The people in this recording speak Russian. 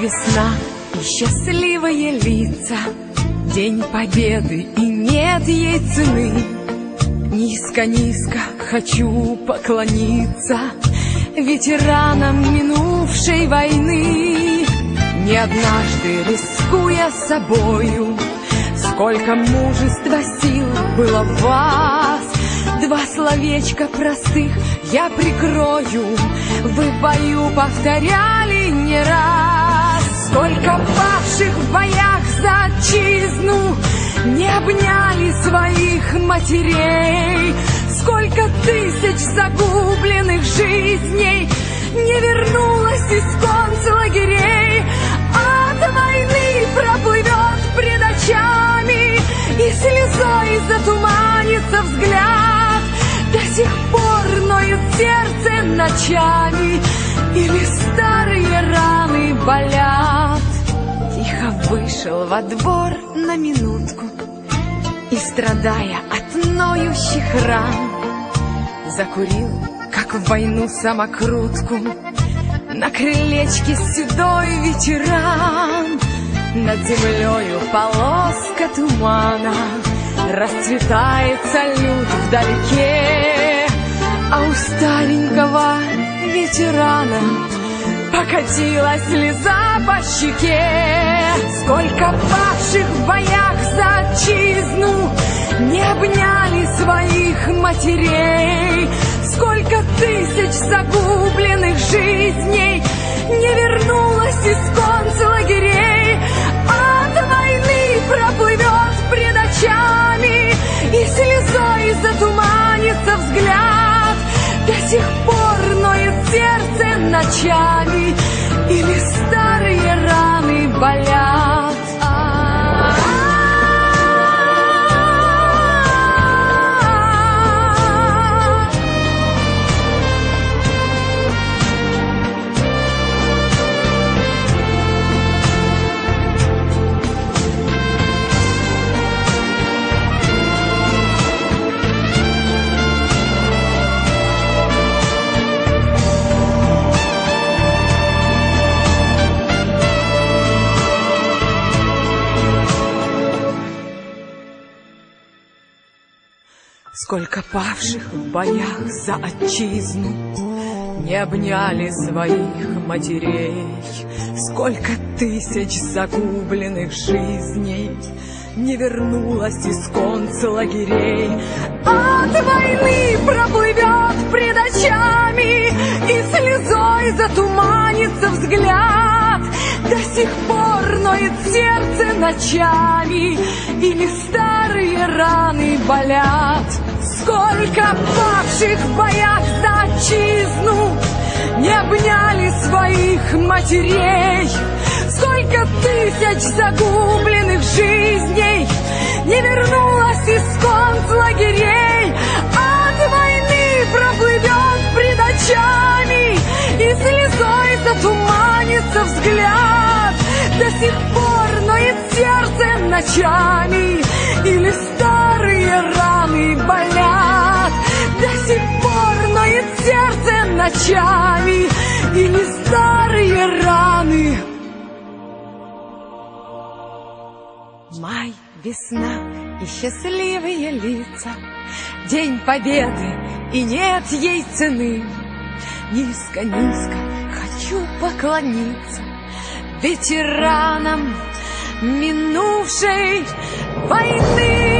весна и счастливые лица, День победы и нет ей цены. Низко-низко хочу поклониться Ветеранам минувшей войны. Не однажды рискуя собою, Сколько мужества сил было в вас, Два словечка простых я прикрою, Вы в бою повторяли не раз. Обняли своих матерей, Сколько тысяч загубленных жизней Не вернулось из конца лагерей, От войны проплывет пред очами И слезой затуманится взгляд. До сих пор ноет сердце ночами Или старые раны болят. Тихо вышел во двор на минутку страдая от ноющих ран Закурил, как в войну самокрутку На крылечке седой ветеран. Над землею полоска тумана Расцветает салют вдалеке. А у старенького ветерана Покатилась слеза по щеке. Сколько павших в боях за отчизну обняли своих матерей. Сколько тысяч загубленных жизней Не вернулось из конца лагерей. От войны проплывет пред очами И слезой затуманится взгляд. До сих пор ноет сердце ночами Или старые раны болят Сколько павших в боях за отчизну. Не обняли своих матерей. Сколько тысяч загубленных жизней Не вернулось из концлагерей От войны проплывет пред очами И слезой затуманится взгляд. До сих пор ноет сердце ночами Или старые раны болят Сколько павших в боях за отчизну Не обняли своих матерей. Сколько тысяч загубленных жизней Не вернулось из концлагерей От войны проплывет пред очами И слезой затуманится взгляд. До сих пор ноет сердце ночами Или старые раны болят До сих пор ноет сердце ночами Или старые раны Май, весна и счастливые лица День победы и нет ей цены Низко-низко хочу поклониться Ветеранам минувшей войны.